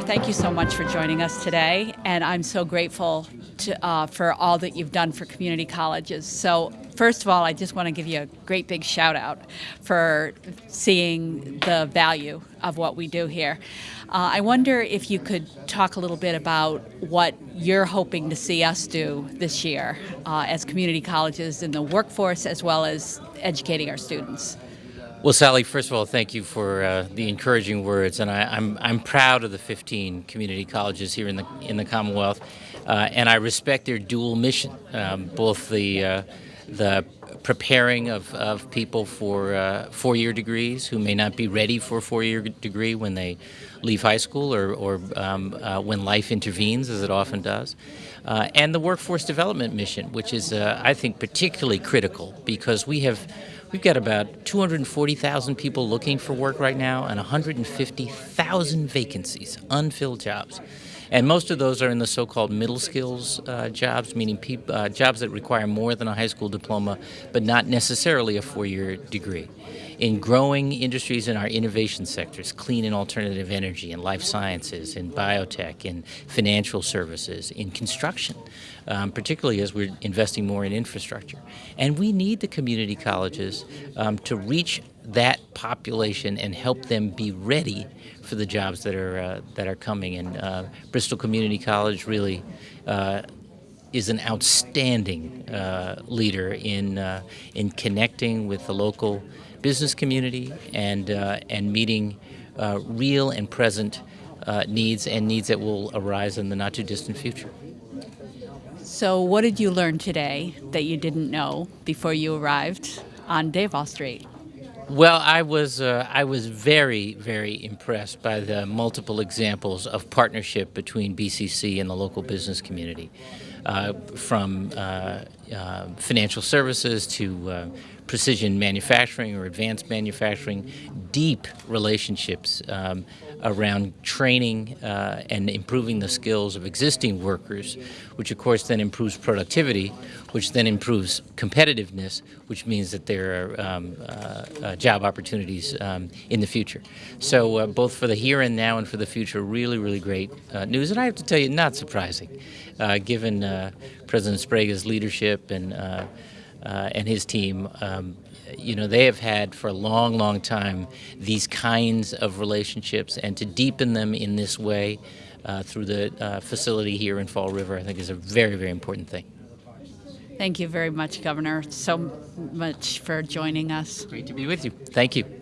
thank you so much for joining us today, and I'm so grateful to, uh, for all that you've done for community colleges. So first of all, I just want to give you a great big shout out for seeing the value of what we do here. Uh, I wonder if you could talk a little bit about what you're hoping to see us do this year uh, as community colleges in the workforce as well as educating our students. Well, Sally, first of all, thank you for uh, the encouraging words, and I, am I'm, I'm proud of the 15 community colleges here in the in the Commonwealth, uh, and I respect their dual mission, um, both the uh, the preparing of, of people for uh, four-year degrees who may not be ready for a four-year degree when they leave high school or, or um, uh, when life intervenes, as it often does, uh, and the workforce development mission, which is, I think, particularly critical because we have We've got about 240,000 people looking for work right now and 150,000 vacancies, unfilled jobs. And most of those are in the so-called middle skills uh, jobs, meaning uh, jobs that require more than a high school diploma, but not necessarily a four-year degree. In growing industries in our innovation sectors, clean and alternative energy, in life sciences, in biotech, in financial services, in construction, um, particularly as we're investing more in infrastructure. And we need the community colleges um, to reach that population and help them be ready for the jobs that are uh, that are coming. And uh, Bristol Community College really uh, is an outstanding uh, leader in uh, in connecting with the local business community and uh, and meeting real and present needs and needs that will arise in the not too distant future. So, what did you learn today that you didn't know before you arrived on Davol Street? Well, I was uh, I was very very impressed by the multiple examples of partnership between BCC and the local business community, from uh, uh financial services to uh, precision manufacturing or advanced manufacturing, deep relationships um, around training uh, and improving the skills of existing workers, which of course then improves productivity, which then improves competitiveness, which means that there are um, uh, uh, job opportunities um, in the future. So uh, both for the here and now and for the future, really, really great uh, news. And I have to tell you, not surprising, uh, given President Sbrega's leadership and uh, and his team, um, you know, they have had for a long, long time these kinds of relationships, and to deepen them in this way uh, through the uh, facility here in Fall River, I think is a very, very important thing. Thank you very much, Governor, so much for joining us. Great to be with you. Thank you.